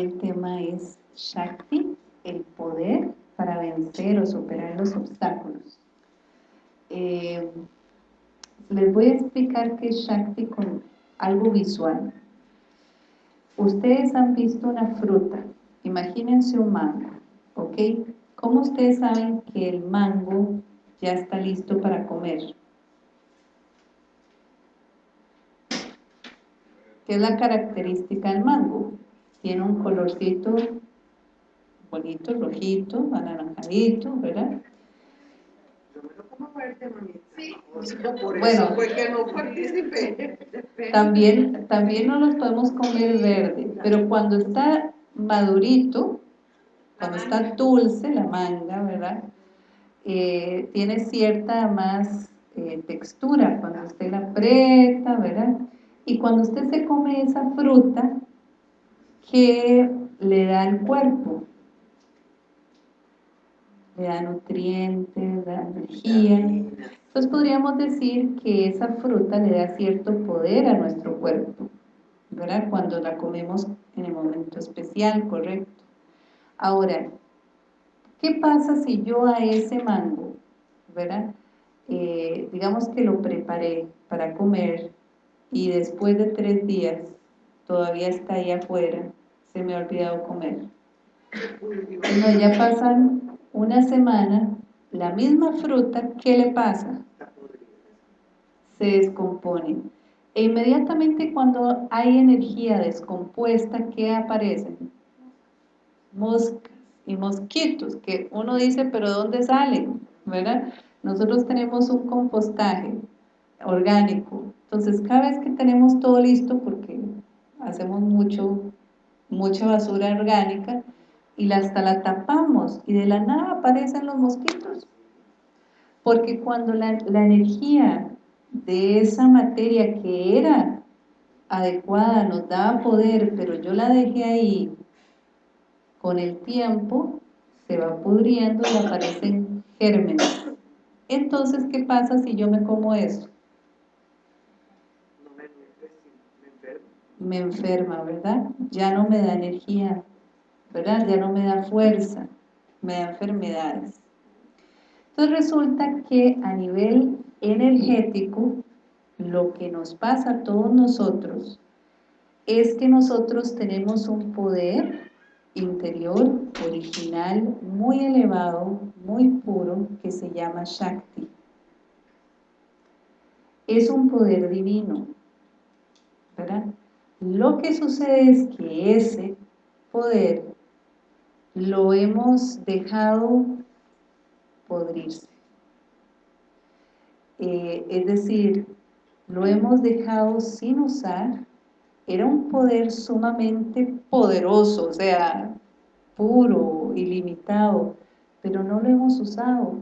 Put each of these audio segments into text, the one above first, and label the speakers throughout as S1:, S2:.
S1: el tema es Shakti, el poder para vencer o superar los obstáculos. Eh, les voy a explicar qué es Shakti con algo visual. Ustedes han visto una fruta, imagínense un mango, ¿ok? ¿Cómo ustedes saben que el mango ya está listo para comer? ¿Qué es la característica del mango? Tiene un colorcito bonito, rojito, anaranjadito, ¿verdad? bueno, También, también no los podemos comer verde, pero cuando está madurito, cuando está dulce la manga, ¿verdad? Eh, tiene cierta más eh, textura cuando usted la aprieta, ¿verdad? Y cuando usted se come esa fruta, ¿qué le da al cuerpo? Le da nutrientes, da energía. Entonces podríamos decir que esa fruta le da cierto poder a nuestro cuerpo, ¿verdad? Cuando la comemos en el momento especial, correcto. Ahora, ¿qué pasa si yo a ese mango, ¿verdad? Eh, digamos que lo preparé para comer y después de tres días todavía está ahí afuera, se me ha olvidado comer. Bueno, ya pasan una semana, la misma fruta, ¿qué le pasa? Se descompone. E inmediatamente cuando hay energía descompuesta, ¿qué aparecen? Moscas y mosquitos, que uno dice, pero ¿dónde salen? ¿Verdad? Nosotros tenemos un compostaje orgánico, entonces, cada vez que tenemos todo listo, porque hacemos mucho, mucha basura orgánica, y hasta la tapamos, y de la nada aparecen los mosquitos. Porque cuando la, la energía de esa materia que era adecuada nos daba poder, pero yo la dejé ahí, con el tiempo se va pudriendo y aparecen gérmenes. Entonces, ¿qué pasa si yo me como eso? Me enferma, ¿verdad? Ya no me da energía, ¿verdad? Ya no me da fuerza, me da enfermedades. Entonces resulta que a nivel energético, lo que nos pasa a todos nosotros es que nosotros tenemos un poder interior, original, muy elevado, muy puro, que se llama Shakti. Es un poder divino, ¿verdad? Lo que sucede es que ese poder lo hemos dejado podrirse. Eh, es decir, lo hemos dejado sin usar. Era un poder sumamente poderoso, o sea, puro, ilimitado, pero no lo hemos usado.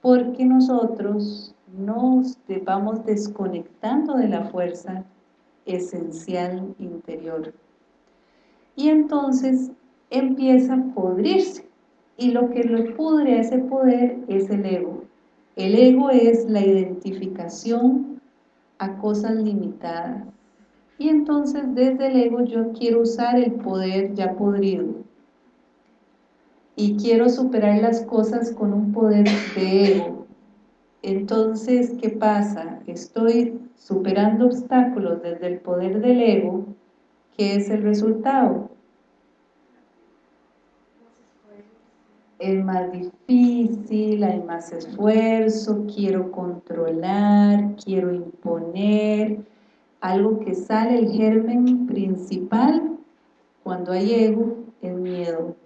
S1: Porque nosotros nos vamos desconectando de la fuerza esencial interior. Y entonces empieza a podrirse. Y lo que lo pudre a ese poder es el ego. El ego es la identificación a cosas limitadas. Y entonces desde el ego yo quiero usar el poder ya podrido. Y quiero superar las cosas con un poder de ego. Entonces, ¿qué pasa? Estoy superando obstáculos desde el poder del ego, ¿qué es el resultado? Es más difícil, hay más esfuerzo, quiero controlar, quiero imponer, algo que sale el germen principal cuando hay ego, es miedo.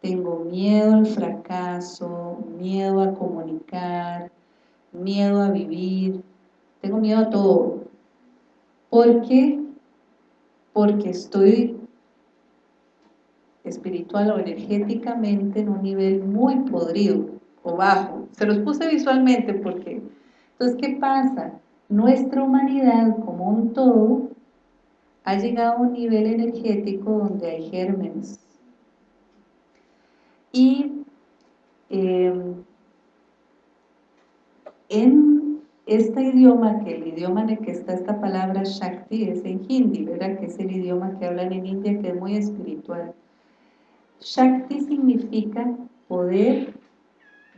S1: Tengo miedo al fracaso, miedo a comunicar, miedo a vivir, tengo miedo a todo. ¿Por qué? Porque estoy espiritual o energéticamente en un nivel muy podrido o bajo. Se los puse visualmente porque... Entonces, ¿qué pasa? Nuestra humanidad como un todo ha llegado a un nivel energético donde hay gérmenes. Y em, en este idioma, que el idioma en el que está esta palabra Shakti es en Hindi, ¿verdad? Que es el idioma que hablan en India, que es muy espiritual. Shakti significa poder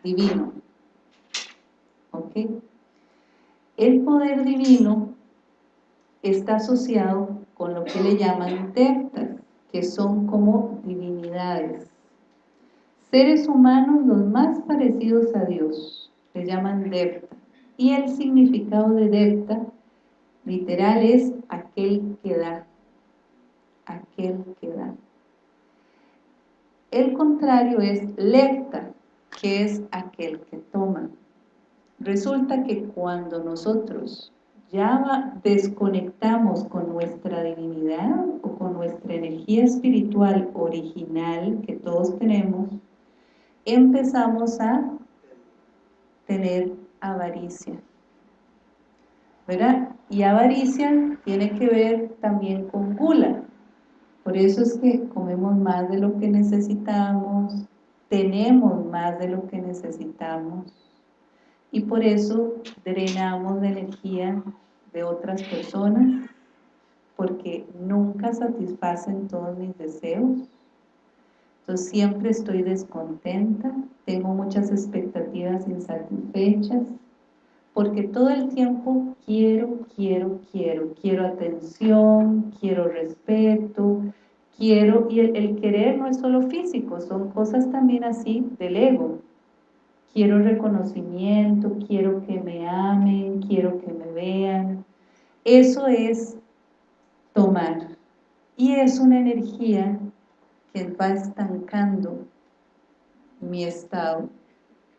S1: divino. ¿Ok? El poder divino está asociado con lo que le llaman devtas, que son como divinidades. Seres humanos los más parecidos a Dios, le llaman devta. Y el significado de devta, literal, es aquel que da. Aquel que da. El contrario es lepta, que es aquel que toma. Resulta que cuando nosotros ya desconectamos con nuestra divinidad o con nuestra energía espiritual original que todos tenemos, empezamos a tener avaricia. ¿Verdad? Y avaricia tiene que ver también con gula, por eso es que comemos más de lo que necesitamos, tenemos más de lo que necesitamos y por eso drenamos la energía de otras personas porque nunca satisfacen todos mis deseos. Entonces siempre estoy descontenta, tengo muchas expectativas insatisfechas, porque todo el tiempo quiero, quiero, quiero, quiero atención, quiero respeto, quiero, y el, querer no es solo físico, son cosas también así del ego. Quiero reconocimiento, quiero que me amen, quiero que me vean. Eso es tomar. Y es una energía que va estancando mi estado,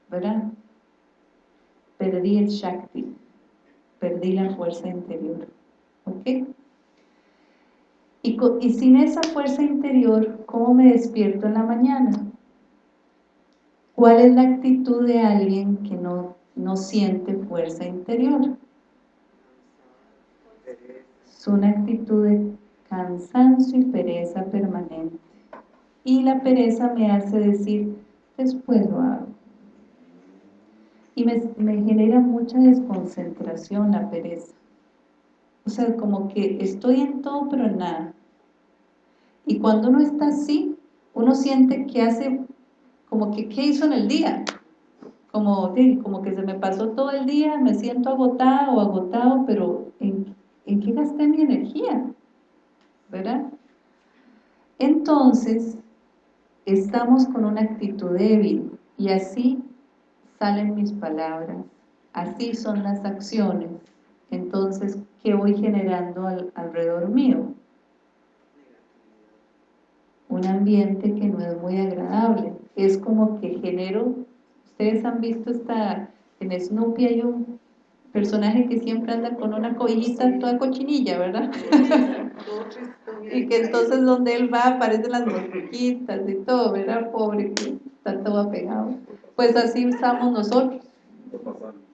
S1: ¿verdad? perdí el Shakti, perdí la fuerza interior. ¿Ok? Y, y sin esa fuerza interior, ¿cómo me despierto en la mañana? ¿Cuál es la actitud de alguien que no, no siente fuerza interior? Es una actitud de cansancio y pereza permanente. Y la pereza me hace decir, después lo hago y me, genera mucha desconcentración la pereza. O sea, como que estoy en todo pero en nada. Y cuando uno está así, uno siente que hace, como que, ¿qué hizo en el día? Como, como que se me pasó todo el día, me siento agotada o agotado, pero ¿en, ¿en qué gasté mi energía? ¿Verdad? Entonces, estamos con una actitud débil y así salen mis palabras, así son las acciones. Entonces, ¿qué voy generando alrededor mío? Un ambiente que no es muy agradable. Es como que genero, ustedes han visto esta, en Snoopy hay un personaje que siempre anda con una cobijita toda cochinilla, ¿verdad? Y que entonces donde él va aparecen las mosquitas y todo, ¿verdad? Pobre, que está todo apegado. Pues así estamos nosotros.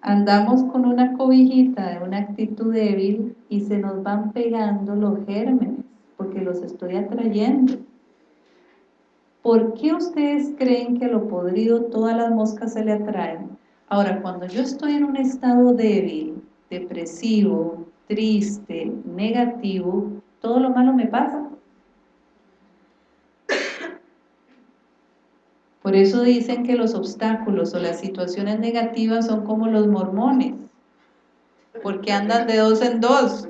S1: Andamos con una cobijita de una actitud débil y se nos van pegando los gérmenes, porque los estoy atrayendo. ¿Por qué ustedes creen que lo podrido todas las moscas se le atraen? Ahora, cuando yo estoy en un estado débil, depresivo, triste, negativo, todo lo malo me pasa. Por eso dicen que los obstáculos o las situaciones negativas son como los mormones, porque andan de dos en dos,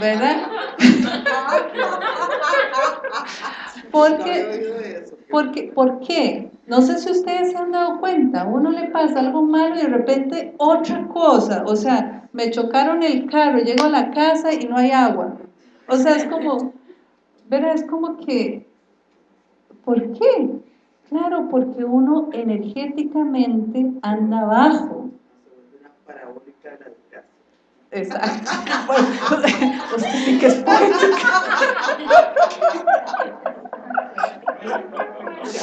S1: ¿verdad? porque, porque, ¿Por qué? No sé si ustedes se han dado cuenta, a uno le pasa algo malo y de repente otra cosa, o sea, me chocaron el carro, llego a la casa y no hay agua. O sea, es como, ¿verdad? Es como que ¿Por qué? Claro, porque uno energéticamente anda abajo. Una parabólica de la Exacto. Usted sí que es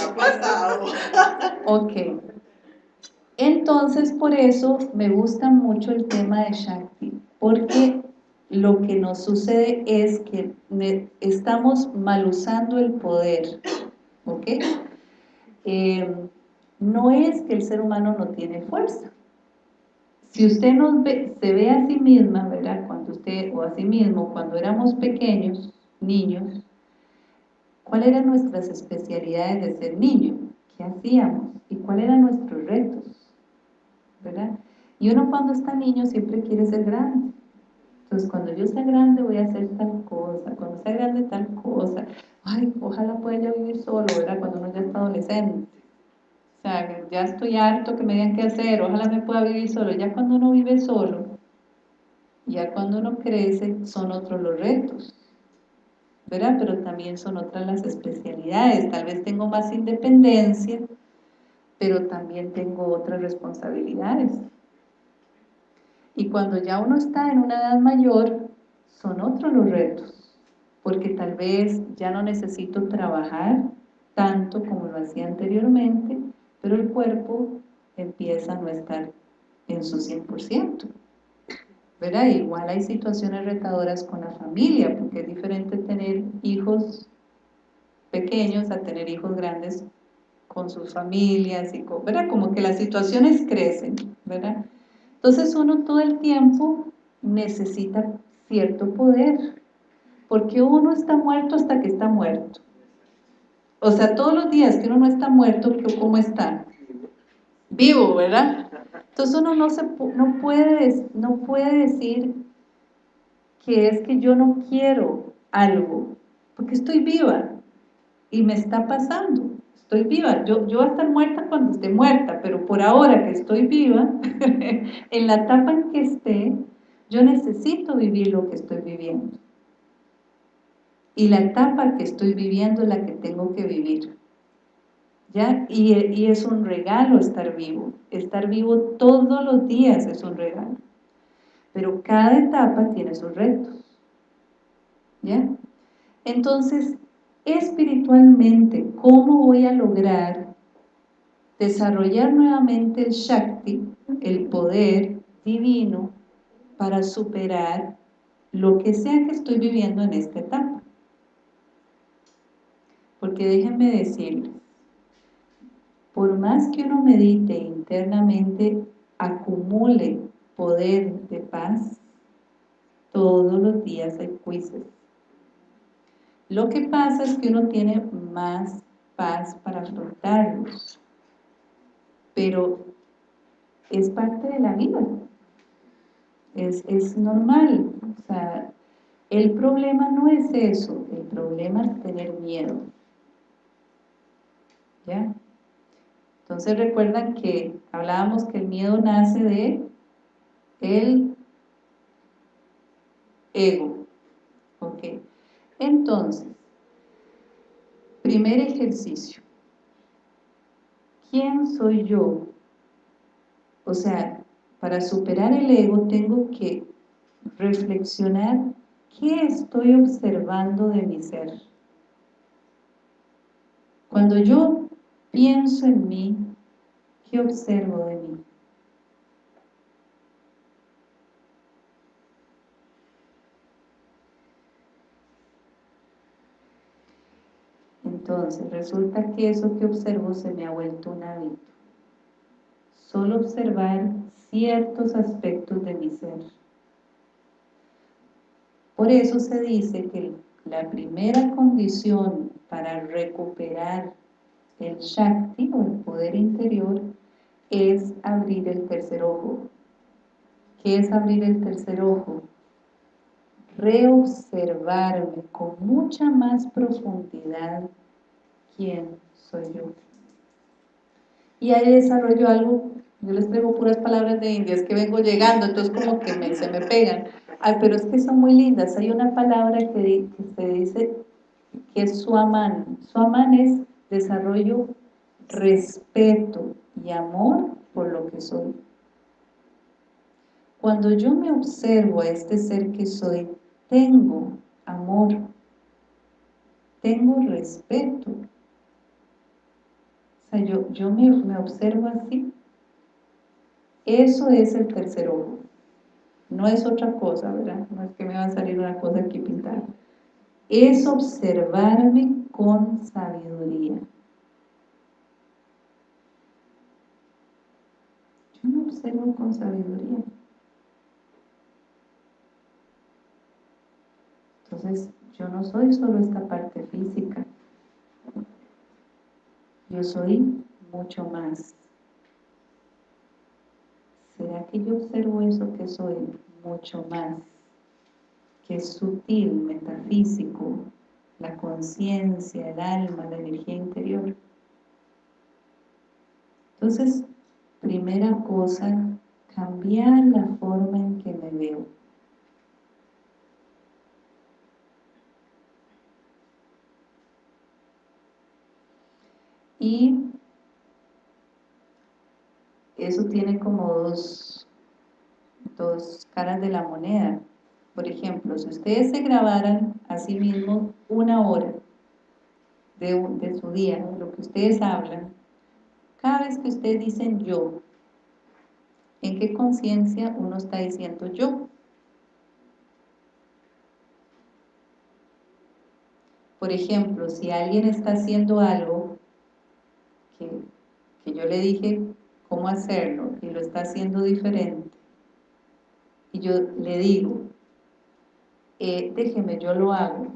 S1: ha pasado. Ok. Entonces, por eso me gusta mucho el tema de Shakti, porque lo que nos sucede es que estamos mal usando el poder ¿ok? Eh, no es que el ser humano no tiene fuerza, si usted nos ve, se ve a sí misma, ¿verdad? Cuando usted, o a sí mismo, cuando éramos pequeños, niños, ¿cuáles eran nuestras especialidades de ser niño? ¿Qué hacíamos? ¿Y cuáles eran nuestros retos? ¿Verdad? Y uno cuando está niño siempre quiere ser grande. Entonces, cuando yo sea grande voy a hacer tal cosa, cuando sea grande tal cosa. Ay, ojalá pueda yo vivir solo, ¿verdad? Cuando uno ya está adolescente sea, ya estoy harto que me digan qué hacer, ojalá me pueda vivir solo. Ya cuando uno vive solo, ya cuando uno crece, son otros los retos, ¿verdad? Pero también son otras las especialidades. Tal vez tengo más independencia, pero también tengo otras responsabilidades. Y cuando ya uno está en una edad mayor, son otros los retos, porque tal vez ya no necesito trabajar tanto como lo hacía anteriormente, pero el cuerpo empieza a no estar en su 100%. ¿verdad? Igual hay situaciones retadoras con la familia, porque es diferente tener hijos pequeños a tener hijos grandes con sus familias, y ¿verdad? Como que las situaciones crecen, ¿verdad? Entonces uno todo el tiempo necesita cierto poder, porque uno está muerto hasta que está muerto. O sea, todos los días que uno no está muerto, ¿cómo está? Vivo, ¿verdad? Entonces uno no, se, no, puede, no puede decir que es que yo no quiero algo, porque estoy viva y me está pasando, estoy viva. Yo, yo voy a estar muerta cuando esté muerta, pero por ahora que estoy viva, en la etapa en que esté, yo necesito vivir lo que estoy viviendo y la etapa que estoy viviendo es la que tengo que vivir. ¿Ya? Y, es un regalo estar vivo. Estar vivo todos los días es un regalo. Pero cada etapa tiene sus retos. ¿Ya? Entonces, espiritualmente, ¿cómo voy a lograr desarrollar nuevamente el Shakti, el poder divino, para superar lo que sea que estoy viviendo en esta etapa? Porque déjenme decirles, por más que uno medite internamente, acumule poder de paz, todos los días hay juicios. Lo que pasa es que uno tiene más paz para afrontarlos, pero es parte de la vida, es, es normal, o sea, el problema no es eso, el problema es tener miedo. ¿Ya? Entonces recuerdan que hablábamos que el miedo nace de el ego. ¿Ok? Entonces, primer ejercicio. ¿Quién soy yo? O sea, para superar el ego tengo que reflexionar qué estoy observando de mi ser. Cuando yo pienso en mí, ¿qué observo de mí? Entonces, resulta que eso que observo se me ha vuelto un hábito. Solo observar ciertos aspectos de mi ser. Por eso se dice que la primera condición para recuperar el Shakti o el poder interior es abrir el tercer ojo. ¿Qué es abrir el tercer ojo? Reobservarme con mucha más profundidad quién soy yo. Y ahí desarrollo algo, yo les traigo puras palabras de indias que vengo llegando, entonces como que me, se me pegan. Ay, pero es que son muy lindas. Hay una palabra que, que se dice que es suaman. Suaman es desarrollo respeto y amor por lo que soy. Cuando yo me observo a este ser que soy, tengo amor, tengo respeto. O sea, yo, yo me, me observo así. Eso es el tercer ojo. No es otra cosa, ¿verdad? No es que me va a salir una cosa aquí pintada. Es observarme con sabiduría. Yo me observo con sabiduría. Entonces, yo no soy solo esta parte física. Yo soy mucho más. ¿Será que yo observo eso que soy mucho más? Que es sutil, metafísico, la conciencia, el alma, la energía interior. Entonces, primera cosa, cambiar la forma en que me veo. Y eso tiene como dos, dos caras de la moneda. Por ejemplo, si ustedes se grabaran a sí mismos una hora de, de su día, lo que ustedes hablan, cada vez que ustedes dicen yo, ¿en qué conciencia uno está diciendo yo? Por ejemplo, si alguien está haciendo algo que, que yo le dije cómo hacerlo y lo está haciendo diferente, y yo le digo, eh, déjeme, yo lo hago.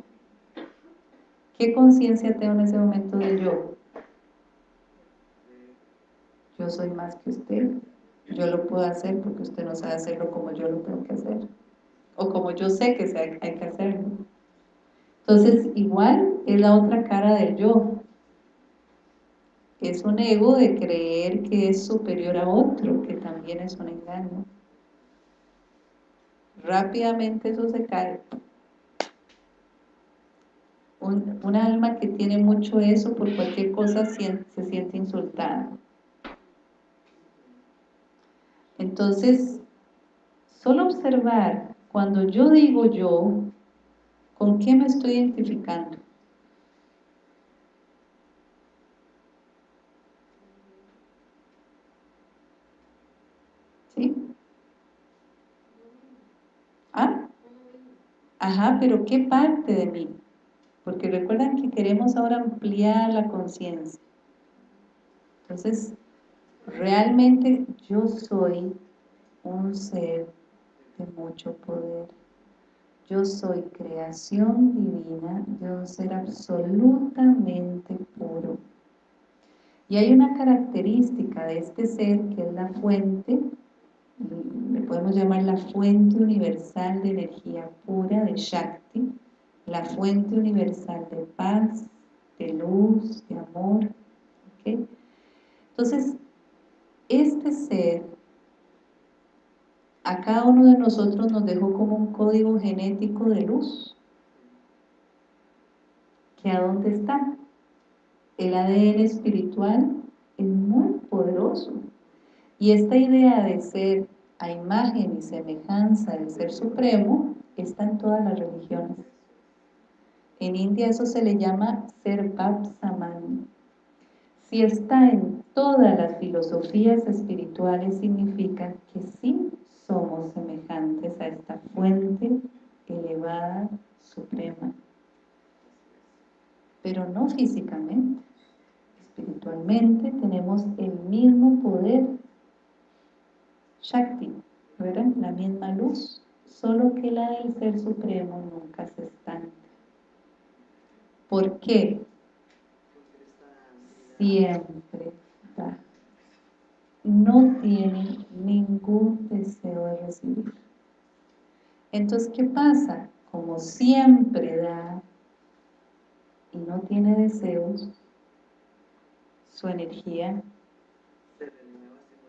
S1: ¿Qué conciencia tengo en ese momento de yo? yo soy más que usted, yo lo puedo hacer porque usted no sabe hacerlo como yo lo tengo que hacer, o como yo sé que hay que hacerlo. Entonces, igual es la otra cara del yo. Es un ego de creer que es superior a otro, que también es un engaño. Rápidamente eso se cae. Un, alma que tiene mucho eso, por cualquier cosa se siente insultada. Entonces, solo observar, cuando yo digo yo, ¿con qué me estoy identificando? ¿Sí? ¿Ah? Ajá, pero ¿qué parte de mí? Porque recuerdan que queremos ahora ampliar la conciencia. Entonces, Realmente yo soy un ser de mucho poder. Yo soy creación divina, yo soy ser absolutamente puro. Y hay una característica de este ser que es la fuente, podemos llamar la fuente universal de energía pura, de Shakti, la fuente universal de paz, de luz, de amor. Entonces, este ser a cada uno de nosotros nos dejó como un código genético de luz. ¿Que a dónde está? El ADN espiritual es muy poderoso. Y esta idea de ser a imagen y semejanza del Ser Supremo está en todas las religiones. En India eso se le llama Ser Saman. Si está en todas las filosofías espirituales, significa que sí somos semejantes a esta fuente elevada, suprema. Pero no físicamente. Espiritualmente tenemos el mismo poder. Shakti, ¿verdad? La misma luz, solo que la del Ser Supremo nunca se estanca. ¿Por qué? siempre da. No tiene ningún deseo de recibir. Entonces, ¿qué pasa? Como siempre da y no tiene deseos, su energía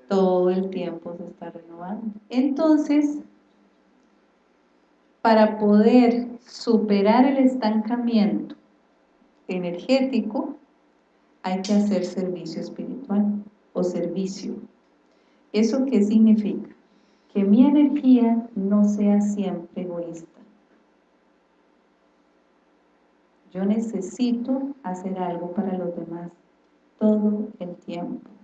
S1: todo el tiempo se está renovando. Entonces, para poder superar el estancamiento energético, hay que hacer servicio espiritual o servicio. ¿Eso qué significa? Que mi energía no sea siempre egoísta. Yo necesito hacer algo para los demás todo el tiempo.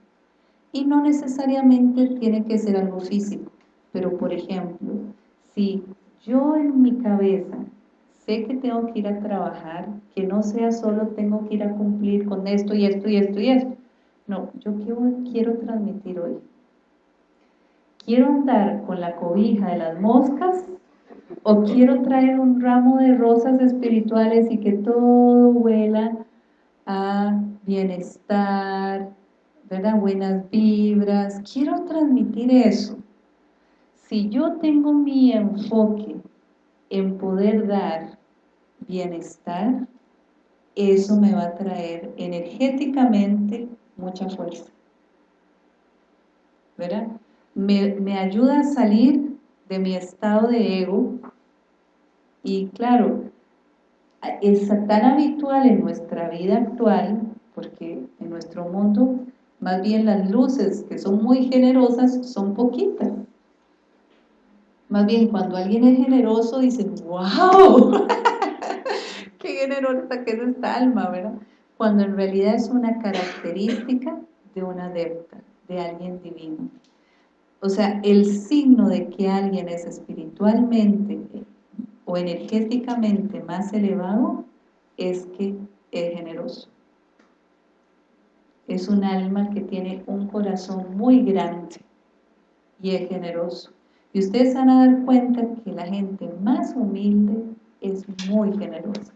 S1: Y no necesariamente tiene que ser algo físico, pero por ejemplo, si yo en mi cabeza sé que tengo que ir a trabajar, que no sea solo tengo que ir a cumplir con esto y esto y esto y esto. No, yo quiero, transmitir hoy. ¿quiero andar con la cobija de las moscas o quiero traer un ramo de rosas espirituales y que todo huela a bienestar, ¿verdad? buenas vibras? Quiero transmitir eso. Si yo tengo mi enfoque en poder dar bienestar, eso me va a traer energéticamente mucha fuerza. ¿Verdad? Me, me ayuda a salir de mi estado de ego y claro, es tan habitual en nuestra vida actual, porque en nuestro mundo más bien las luces que son muy generosas son poquitas. Más bien cuando alguien es generoso dicen, wow, qué generosa que es esta alma, ¿verdad? Cuando en realidad es una característica de una adepta, de alguien divino. O sea, el signo de que alguien es espiritualmente o energéticamente más elevado es que es generoso. Es un alma que tiene un corazón muy grande y es generoso. Y ustedes van a dar cuenta que la gente más humilde es muy generosa.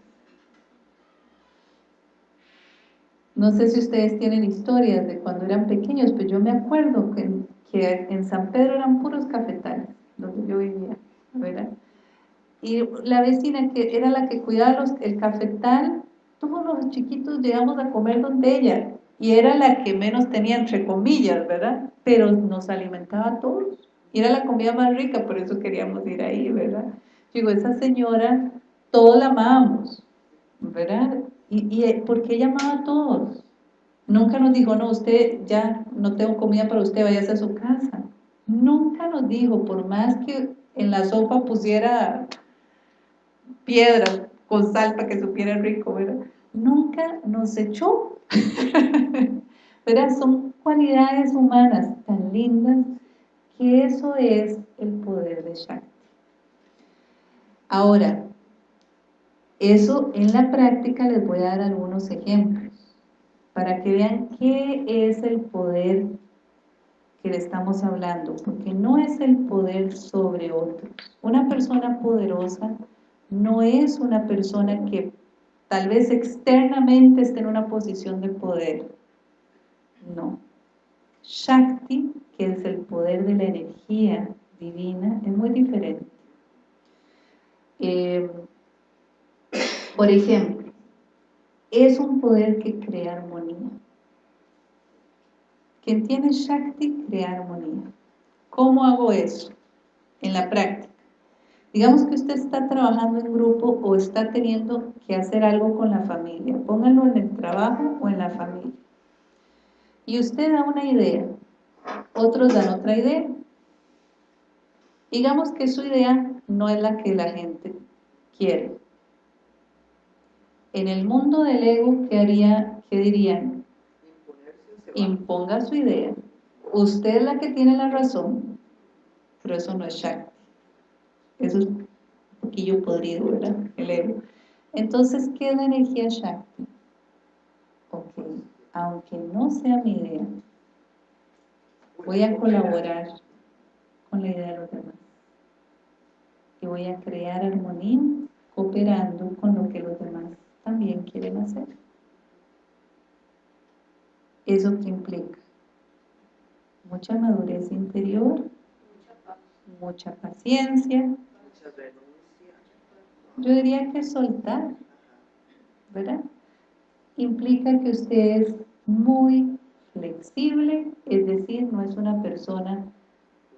S1: No sé si ustedes tienen historias de cuando eran pequeños, pero yo me acuerdo que, en San Pedro eran puros cafetales, donde yo vivía, ¿verdad? Y la vecina que era la que cuidaba los, el cafetal, todos los chiquitos llegamos a comer donde ella, y era la que menos tenía, entre comillas, ¿verdad? Pero nos alimentaba a todos, y era la comida más rica, por eso queríamos ir ahí, ¿verdad? Digo, esa señora, todos la amábamos, ¿verdad? Y, y porque ella amaba a todos. Nunca nos dijo, no, usted ya no tengo comida para usted, váyase a su casa. Nunca nos dijo, por más que en la sopa pusiera piedras con sal para que supiera rico, ¿verdad? Nunca nos echó. ¿Verdad? Son cualidades humanas tan lindas que eso es el poder de Shakti. Ahora, eso en la práctica les voy a dar algunos ejemplos para que vean qué es el poder que le estamos hablando, porque no es el poder sobre otros. Una persona poderosa no es una persona que tal vez externamente esté en una posición de poder. No. Shakti, que es el poder de la energía divina, es muy diferente. Eh, por ejemplo, es un poder que crea armonía. Quien tiene Shakti crea armonía. ¿Cómo hago eso? En la práctica. Digamos que usted está trabajando en grupo o está teniendo que hacer algo con la familia. Pónganlo en el trabajo o en la familia. Y usted da una idea, otros dan otra idea. Digamos que su idea no es la que la gente quiere. En el mundo del ego, ¿qué, haría, qué dirían? Imponga su idea. Usted es la que tiene la razón, pero eso no es Shakti. Eso es un poquillo podrido, ¿verdad? El ego. Entonces, ¿qué es la energía Shakti? Ok, aunque no sea mi idea, voy a colaborar con la idea de los demás. Y voy a crear armonía cooperando con lo que los demás también quieren hacer. ¿Eso qué implica? Mucha madurez interior, mucha paciencia, yo diría que soltar, ¿verdad? Implica que usted es muy flexible, es decir, no es una persona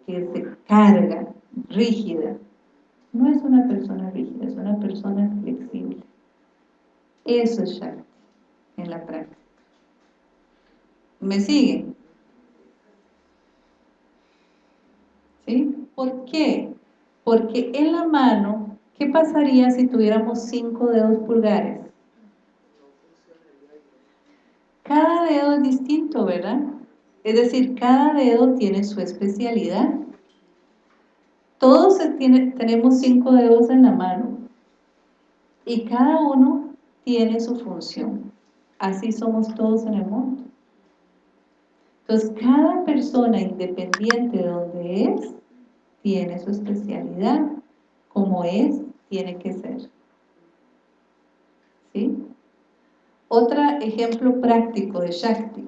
S1: que se carga, rígida. No es una persona rígida, es una persona flexible. Eso es Shakti en la práctica. ¿Me siguen? ¿Sí? ¿Por qué? Porque en la mano, ¿qué pasaría si tuviéramos cinco dedos pulgares? Cada dedo es distinto, ¿verdad? Es decir, cada dedo tiene su especialidad. Todos tenemos cinco dedos en la mano y cada uno tiene su función. Así somos todos en el mundo. Entonces, cada persona independiente de donde es, tiene su especialidad, como es, tiene que ser. ¿Sí? Otro ejemplo práctico de Shakti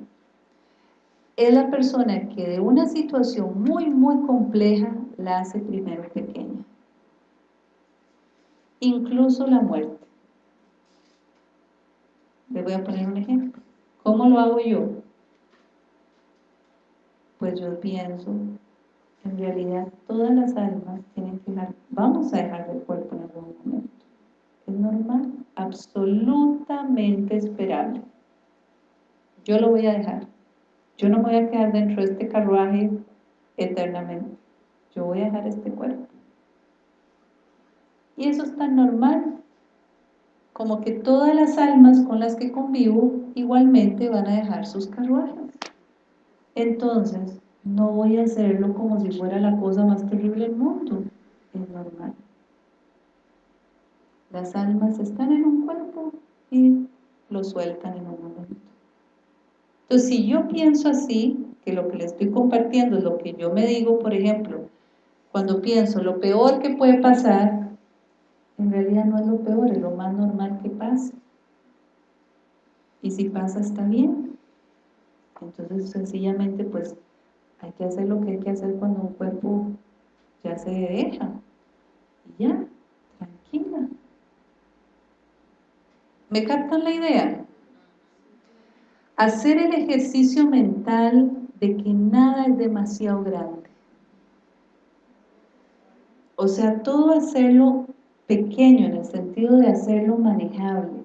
S1: es la persona que de una situación muy, muy compleja la hace primero pequeña. Incluso la muerte. Les voy a poner un ejemplo. ¿Cómo lo hago yo? Pues yo pienso, en realidad todas las almas tienen que dejar, vamos a dejar el cuerpo en algún momento. Es normal, absolutamente esperable. Yo lo voy a dejar. Yo no voy a quedar dentro de este carruaje eternamente. Yo voy a dejar este cuerpo. Y eso es tan normal como que todas las almas con las que convivo igualmente van a dejar sus carruajes. Entonces, no voy a hacerlo como si fuera la cosa más terrible del mundo. Es normal. Las almas están en un cuerpo y lo sueltan en un momento. Entonces, si yo pienso así, que lo que le estoy compartiendo es lo que yo me digo, por ejemplo, cuando pienso lo peor que puede pasar, en realidad no es lo peor, es lo más normal que pasa. Y si pasa, está bien. Entonces, sencillamente, pues, hay que hacer lo que hay que hacer cuando un cuerpo ya se deja. Y ya, tranquila. ¿Me captan la idea? Hacer el ejercicio mental de que nada es demasiado grande. O sea, todo hacerlo pequeño en el sentido de hacerlo manejable.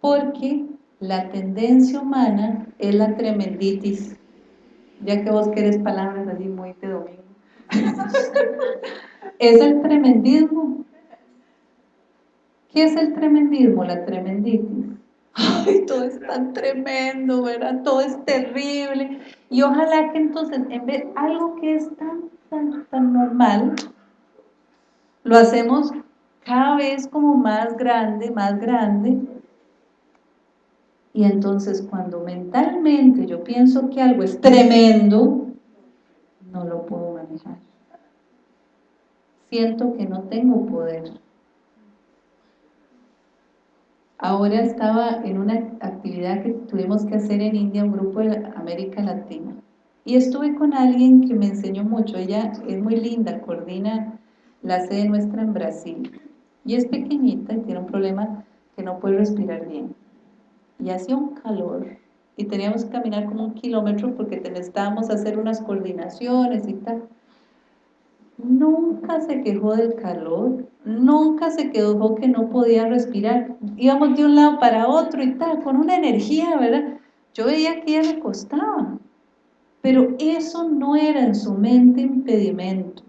S1: Porque la tendencia humana es la tremenditis. Ya que vos querés palabras así muy de domingo. es el tremendismo. ¿Qué es el tremendismo? La tremenditis. Ay, todo es tan tremendo, ¿verdad? Todo es terrible. Y ojalá que entonces, en vez algo que es tan tan, normal, lo hacemos cada vez como más grande, más grande, y entonces cuando mentalmente yo pienso que algo es tremendo, no lo puedo manejar. Siento que no tengo poder. Ahora estaba en una actividad que tuvimos que hacer en India, un grupo de América Latina. Y estuve con alguien que me enseñó mucho, ella es muy linda, coordina la sede nuestra en Brasil. Y es pequeñita y tiene un problema que no puede respirar bien. Y hacía un calor y teníamos que caminar como un kilómetro porque necesitábamos hacer unas coordinaciones y tal. Nunca se quejó del calor, nunca se quejó que no podía respirar. Íbamos de un lado para otro y tal, con una energía, ¿verdad? Yo veía que ella le costaba. Pero eso no era en su mente impedimento.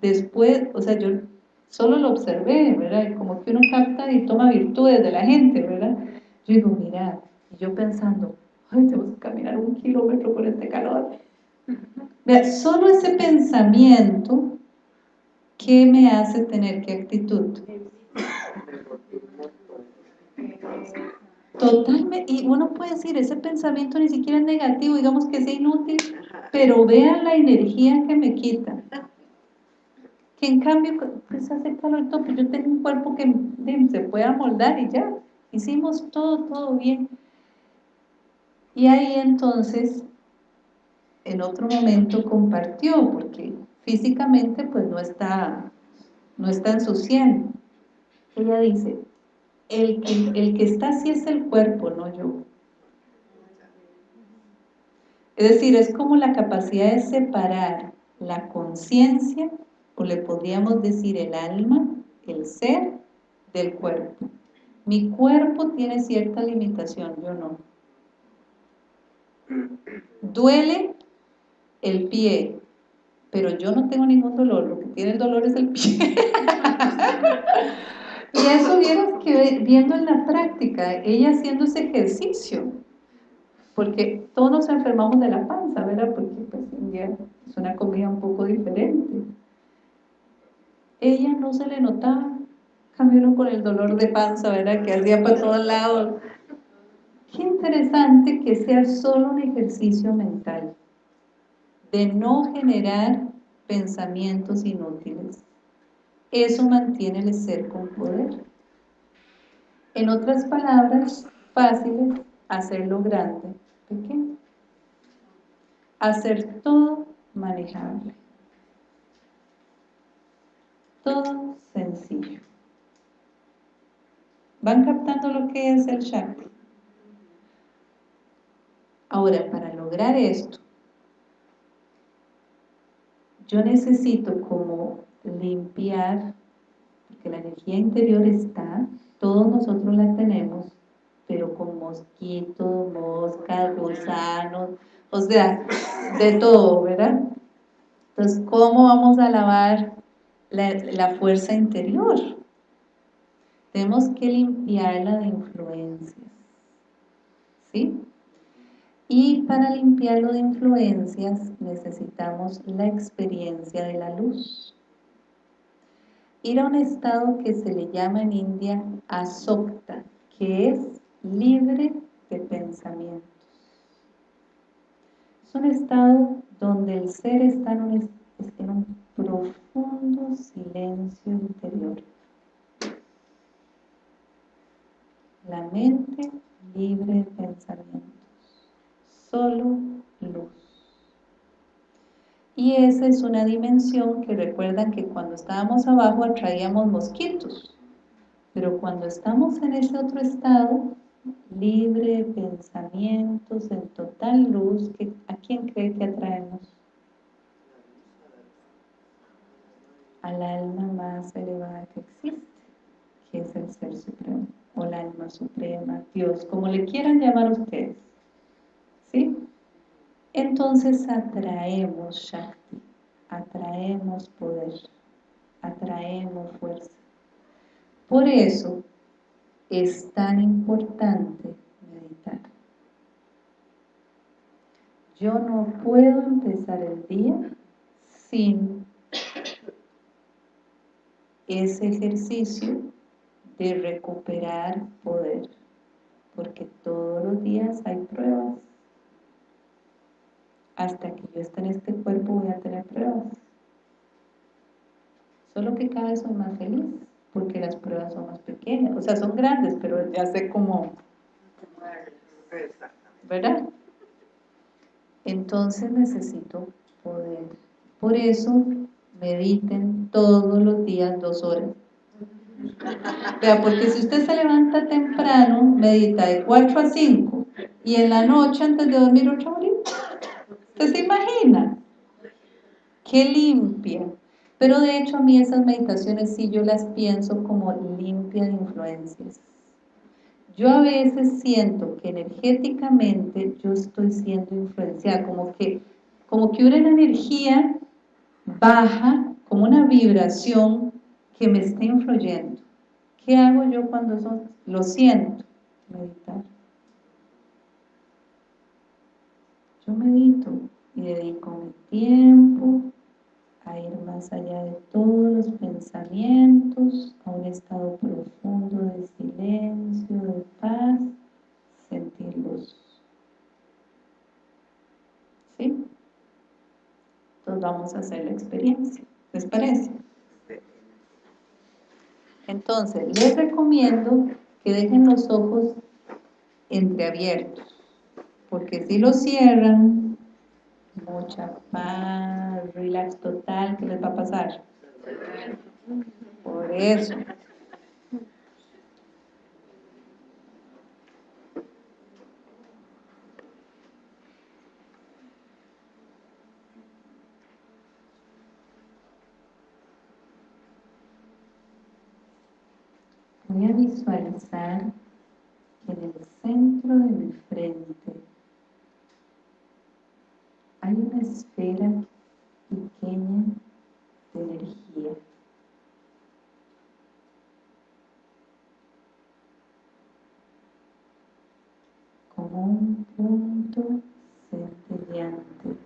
S1: Después, o sea, yo solo lo observé, ¿verdad? Como que uno capta y toma virtudes de la gente, ¿verdad? Yo digo, mira, y yo pensando, ay, tengo que caminar un kilómetro por este calor. Vea, solo ese pensamiento, ¿qué me hace tener qué actitud? Totalmente, y uno puede decir, ese pensamiento ni siquiera es negativo, digamos que es inútil, pero vean la energía que me quita. Que en cambio, pues hace calor todo, pues yo tengo un cuerpo que se puede amoldar y ya, hicimos todo, todo bien. Y ahí entonces, en otro momento compartió, porque físicamente pues no está, no está en su 100. Ella dice, el que, el que está así es el cuerpo, no yo. Es decir, es como la capacidad de separar la conciencia, o le podríamos decir el alma, el ser, del cuerpo. Mi cuerpo tiene cierta limitación, yo no. Duele el pie, pero yo no tengo ningún dolor, lo que tiene el dolor es el pie. Y eso vieron que viendo en la práctica, ella haciendo ese ejercicio, porque todos nos enfermamos de la panza, ¿verdad? Porque pues es una comida un poco diferente. Ella no se le notaba Cambio con el dolor de panza, ¿verdad? Que hacía para todos lados. Qué interesante que sea solo un ejercicio mental, de no generar pensamientos inútiles. Eso mantiene el ser con poder. En otras palabras, fáciles, hacerlo grande, pequeño. Hacer todo manejable. Todo sencillo. ¿Van captando lo que es el Shakti? Ahora, para lograr esto, yo necesito como limpiar, porque la energía interior está, todos nosotros la tenemos, pero con mosquitos, moscas, gusanos, o sea, de todo, ¿verdad? Entonces, ¿cómo vamos a lavar la, la fuerza interior? Tenemos que limpiarla de influencias, ¿sí? Y para limpiarlo de influencias necesitamos la experiencia de la luz. Ir a un estado que se le llama en India asokta, que es libre de pensamientos. Es un estado donde el ser está en un, en un profundo silencio interior. La mente libre de pensamientos solo luz. Y esa es una dimensión que recuerdan que cuando estábamos abajo atraíamos mosquitos, pero cuando estamos en ese otro estado, libre de pensamientos, en total luz, ¿a quién cree que atraemos? Al alma más elevada que existe, que es el Ser Supremo, o el alma suprema, Dios, como le quieran llamar ustedes. ¿sí? Entonces atraemos Shakti, atraemos poder, atraemos fuerza. Por eso es tan importante meditar. Yo no puedo empezar el día sin ese ejercicio de recuperar poder, porque todos los días hay pruebas hasta que yo esté en este cuerpo voy a tener pruebas. Solo que cada vez soy más feliz, porque las pruebas son más pequeñas, o sea, son grandes, pero ya sé cómo... ¿Verdad? Entonces necesito poder. Por eso mediten todos los días dos horas. Vea, porque si usted se levanta temprano, medita de 4 a 5 y en la noche antes de dormir ocho horas, ¿Usted se imagina? Qué limpia. Pero de hecho a mí esas meditaciones sí yo las pienso como limpia de influencias. Yo a veces siento que energéticamente yo estoy siendo influenciada, como que, como que una energía baja, como una vibración que me está influyendo. ¿Qué hago yo cuando eso lo siento? Meditar. Yo medito y dedico mi tiempo a ir más allá de todos los pensamientos, a un estado profundo de silencio, de paz, sentir luz. ¿Sí? Entonces vamos a hacer la experiencia. ¿Les parece? Entonces, les recomiendo que dejen los ojos entreabiertos porque si lo cierran, mucha paz, relax total, ¿qué les va a pasar? Por eso. Voy a visualizar que en el centro de mi frente hay una esfera pequeña de energía. Como un punto centellante.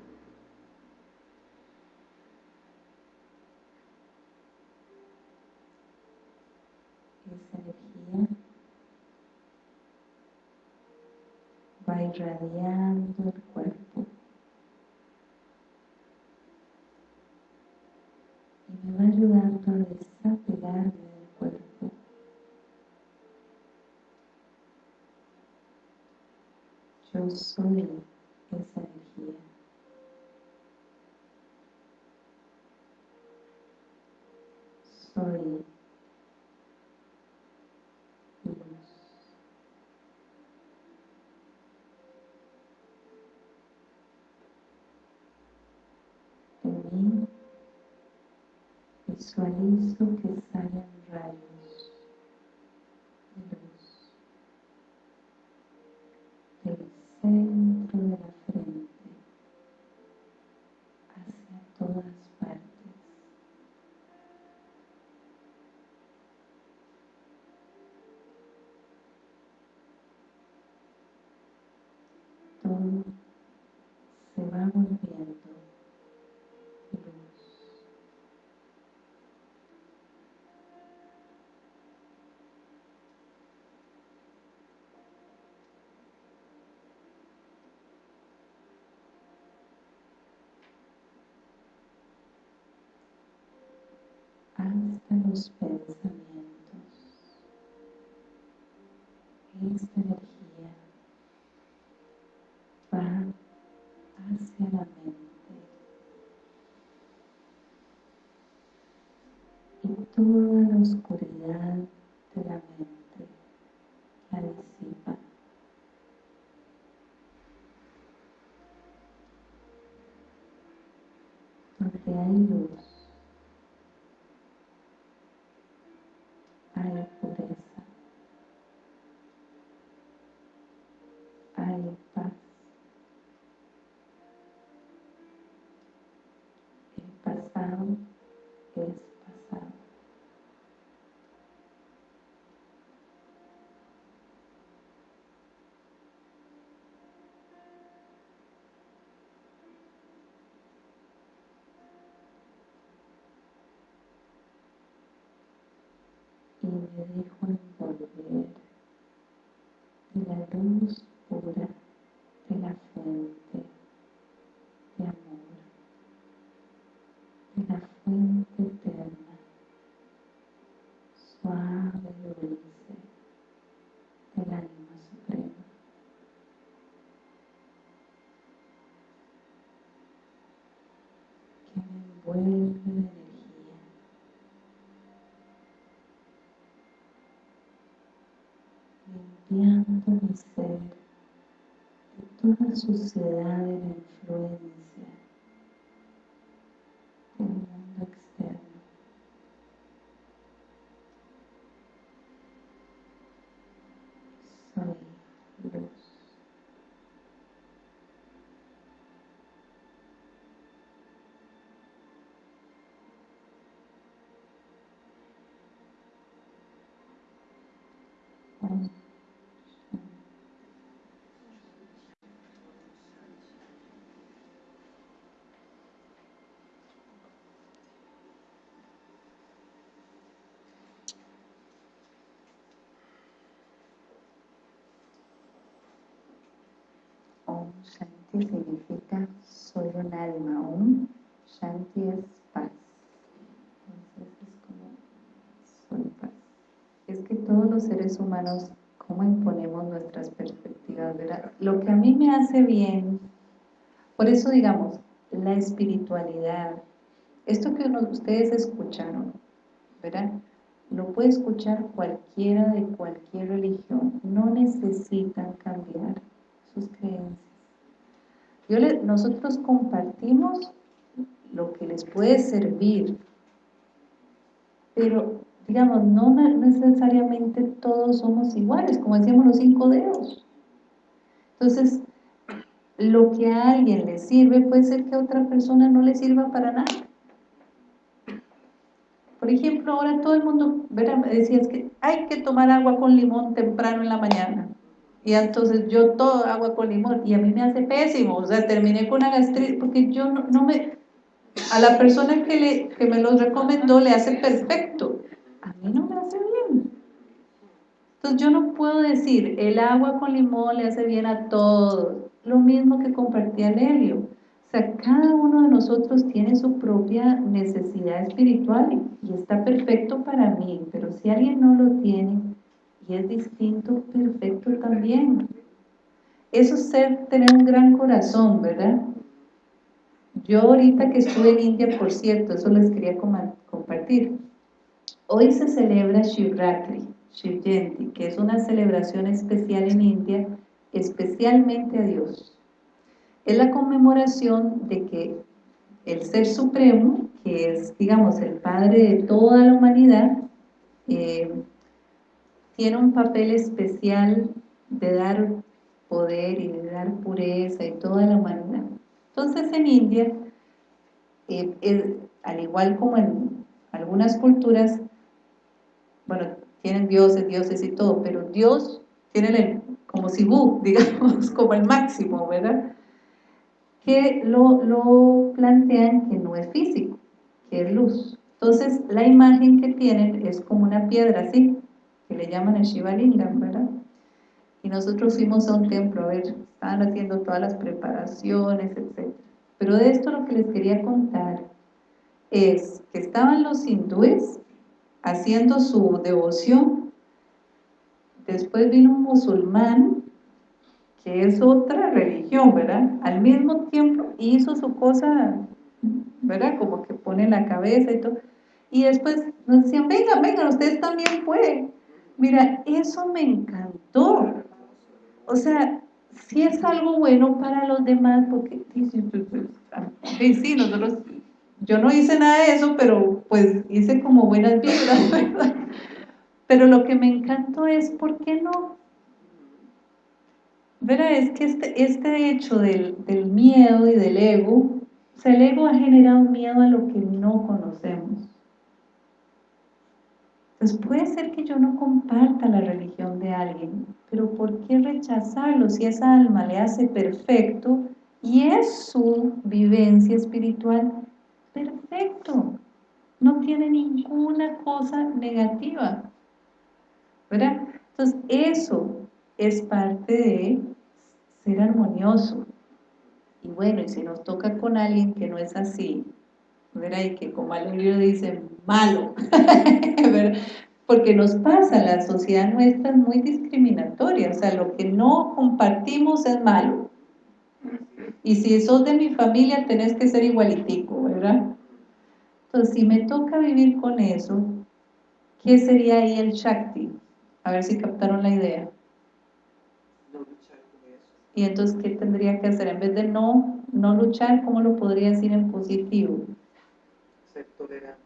S1: esa energía va irradiando el cuerpo y me va ayudando a desapegarme del cuerpo. Yo soy esa energía. Soy Visualizo que salen rayos de luz del centro de la frente hacia todas partes. Todo se va volviendo hasta los pensamientos. Esta energía va hacia la mente y toda la oscuridad de la mente la disipa. Donde hay luz, y me dejo envolver de la luz pura de la fuente de amor, de la fuente eterna, suave y dulce del alma suprema. que me envuelve de limpiando mi ser de toda suciedad de la influencia del mundo externo. Soy luz. Shanti significa soy un alma, un Shanti es paz. Entonces es como soy paz. Es que todos los seres humanos, ¿cómo imponemos nuestras perspectivas? ¿verdad? Lo que a mí me hace bien, por eso digamos, la espiritualidad, esto que ustedes escucharon, ¿verdad? Lo puede escuchar cualquiera de cualquier religión, no necesitan cambiar sus creencias nosotros compartimos lo que les puede servir, pero digamos, no necesariamente todos somos iguales, como decíamos los cinco dedos. Entonces, lo que a alguien le sirve puede ser que a otra persona no le sirva para nada. Por ejemplo, ahora todo el mundo, ¿verdad? me decías que hay que tomar agua con limón temprano en la mañana. Y entonces yo todo agua con limón y a mí me hace pésimo, o sea, terminé con una gastritis porque yo no, me... A la persona que, le, que me los recomendó le hace perfecto, a mí no me hace bien. Entonces yo no puedo decir, el agua con limón le hace bien a todos, lo mismo que compartía Lelio. O sea, cada uno de nosotros tiene su propia necesidad espiritual y está perfecto para mí, pero si alguien no lo tiene y es distinto, perfecto también. Eso es ser, tener un gran corazón, ¿verdad? Yo ahorita que estuve en India, por cierto, eso les quería compartir. Hoy se celebra Shivratri, Shiv que es una celebración especial en India, especialmente a Dios. Es la conmemoración de que el Ser Supremo, que es, digamos, el Padre de toda la humanidad, eh, tiene un papel especial de dar poder y de dar pureza y toda la humanidad. Entonces en India, eh, al igual como en algunas culturas, bueno, tienen dioses, dioses y todo, pero Dios tiene el, como Sibú, digamos, como el máximo, ¿verdad? Que lo, lo plantean que no es físico, que es luz. Entonces, la imagen que tienen es como una piedra así, que le llaman el Shiva Lingam, ¿verdad? y nosotros fuimos a un templo, a ver, estaban haciendo todas las preparaciones, etc. Pero de esto lo que les quería contar es que estaban los hindúes haciendo su devoción, después vino un musulmán, que es otra religión, ¿verdad? Al mismo tiempo hizo su cosa, ¿verdad? Como que pone la cabeza y todo, y después nos decían, vengan, vengan, ustedes también pueden. Mira, eso me encantó, o sea, si es algo bueno para los demás, porque sí, sí, nosotros, yo no hice nada de eso, pero pues hice como buenas vibras, ¿verdad? Pero lo que me encantó es, ¿por qué no? Verá, es que este, este hecho del, del miedo y del ego, o sea, el ego ha generado miedo a lo que no conocemos. Entonces puede ser que yo no comparta la religión de alguien, pero ¿por qué rechazarlo si esa alma le hace perfecto y es su vivencia espiritual perfecto? No tiene ninguna cosa negativa, ¿verdad? Entonces eso es parte de ser armonioso. Y bueno, y si nos toca con alguien que no es así, ¿verdad? Y que como al libro dice, malo, porque nos pasa, la sociedad nuestra es muy discriminatoria, o sea, lo que no compartimos es malo. Y si sos de mi familia, tenés que ser igualitico, ¿verdad? Entonces, si me toca vivir con eso, ¿qué sería ahí el Shakti? A ver si captaron la idea. Y entonces, ¿qué tendría que hacer? En vez de no, no luchar, ¿cómo lo podría decir en positivo? Ser tolerante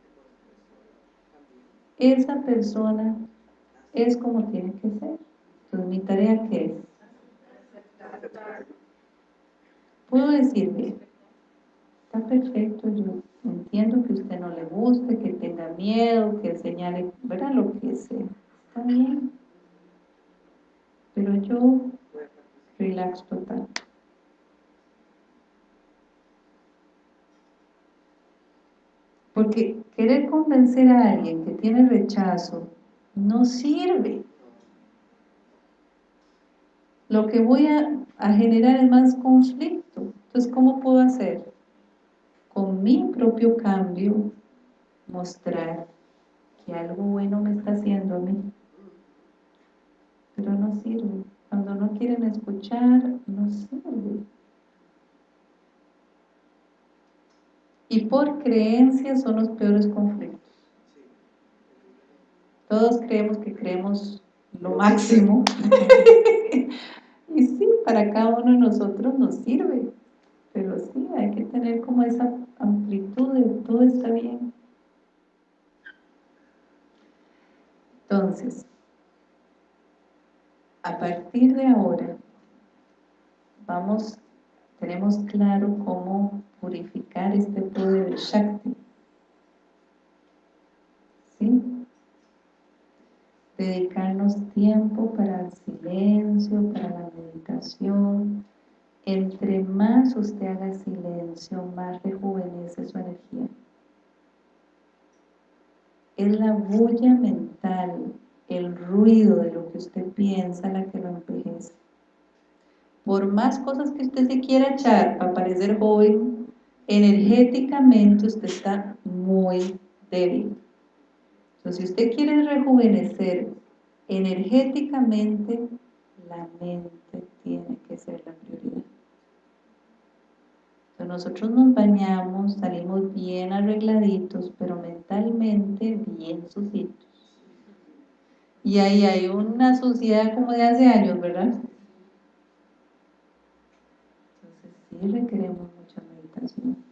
S1: esa persona es como tiene que ser. Entonces, mi tarea ¿qué es? Puedo decirle, está perfecto, yo entiendo que usted no le guste, que tenga miedo, que señale, verá lo que sea, está bien. Pero yo, relax total. Porque querer convencer a alguien que tiene rechazo no sirve. Lo que voy a, generar es más conflicto. Entonces, ¿cómo puedo hacer? Con mi propio cambio, mostrar que algo bueno me está haciendo a mí. Pero no sirve. Cuando no quieren escuchar, no sirve. Y por creencias son los peores conflictos. Todos creemos que creemos lo máximo. y sí, para cada uno de nosotros nos sirve. Pero sí, hay que tener como esa amplitud de todo está bien. Entonces, a partir de ahora, vamos, tenemos claro cómo purificar este poder de Shakti. ¿Sí? Dedicarnos tiempo para el silencio, para la meditación. Entre más usted haga silencio, más rejuvenece su energía. Es la bulla mental, el ruido de lo que usted piensa la que lo envejece. Por más cosas que usted se quiera echar para parecer joven, energéticamente usted está muy débil. Entonces, si usted quiere rejuvenecer energéticamente, la mente tiene que ser la prioridad. Entonces, nosotros nos bañamos, salimos bien arregladitos, pero mentalmente bien sucitos. Y ahí hay una suciedad como de hace años, ¿verdad? Entonces sí requeremos meditación.